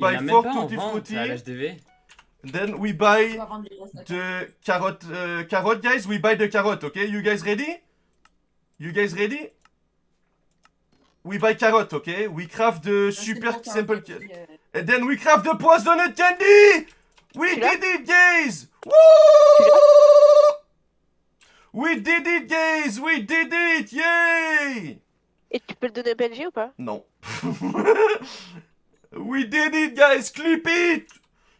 Buy a même four tutti frutti. à. Then we On buy à the carrot, uh, carrot, guys. We buy the carrot, okay? You guys ready? You guys ready? We buy carrot, okay? We craft the C'est super simple petit, ca- euh, And then we craft the poisoned candy! We did it, guys! Woo! We did it, guys! We did it! Yay! Et tu peux le donner au PNG ou pas? Non. we did it, guys! Clip it!